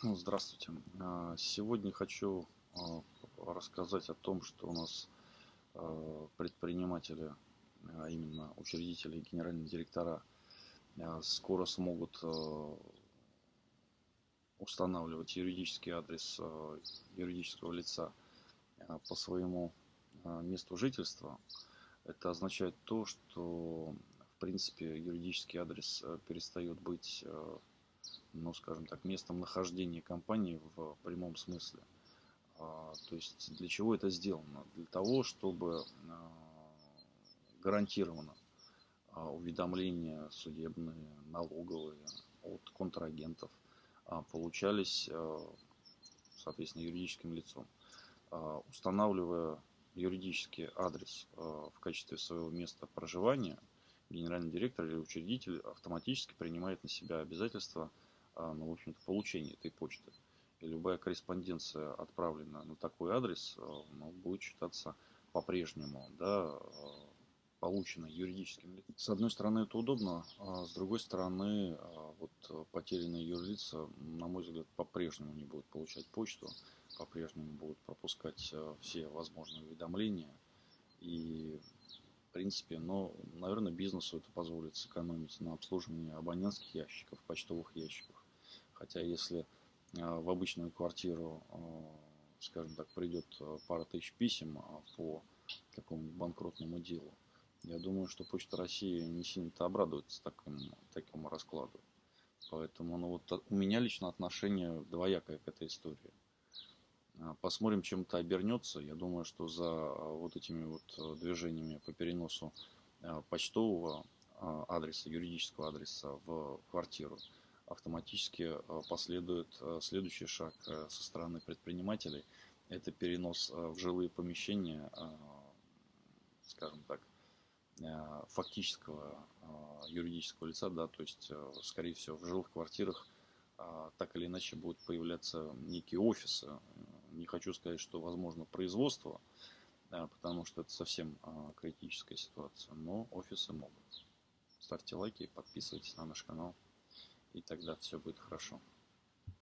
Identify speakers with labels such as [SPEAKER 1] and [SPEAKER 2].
[SPEAKER 1] Ну, Здравствуйте. А, Сегодня хочу а, рассказать о том, что у нас а, предприниматели, а именно учредители и генеральные директора, скоро смогут устанавливать юридический адрес юридического лица по своему месту жительства. Это означает то, что в принципе юридический адрес перестает быть ну, скажем так, местом нахождения компании в прямом смысле. А, То есть для чего это сделано? Для того, чтобы а, гарантированно а, уведомления судебные, налоговые от контрагентов получались, соответственно, юридическим лицом. Устанавливая юридический адрес в качестве своего места проживания, генеральный директор или учредитель автоматически принимает на себя обязательства ну, в общем-то, получения этой почты. И любая корреспонденция, отправленная на такой адрес, а, ну, будет считаться по-прежнему, да, а, полученной юридическим лицом. С одной стороны, это удобно, а с другой стороны, а, вот а, потерянные юрлица, на мой взгляд, по-прежнему не будут получать почту, по-прежнему будут пропускать а, все возможные уведомления. И, в принципе, ну, наверное, бизнесу это позволит сэкономить на обслуживании абонентских ящиков, почтовых ящиков. Хотя если а, в обычную квартиру, а, скажем так, придет а, пара тысяч писем а, по какому-нибудь банкротному делу, я думаю, что Почта России не сильно-то обрадуется такому, такому раскладу. Поэтому ну, вот от- у меня лично отношение двоякое к этой истории. А, Посмотрим, чем это обернется. Я думаю, что за а, вот этими вот движениями по переносу почтового адреса, юридического адреса в квартиру автоматически а, последует а, следующий шаг а, со стороны предпринимателей. Это перенос в жилые помещения, скажем так, фактического юридического лица, да, то есть, скорее всего, в жилых квартирах так или иначе будут появляться некие офисы. Не хочу сказать, что возможно производство, потому что это совсем критическая ситуация, но офисы могут. Ставьте лайки, подписывайтесь на наш канал, и тогда все будет хорошо.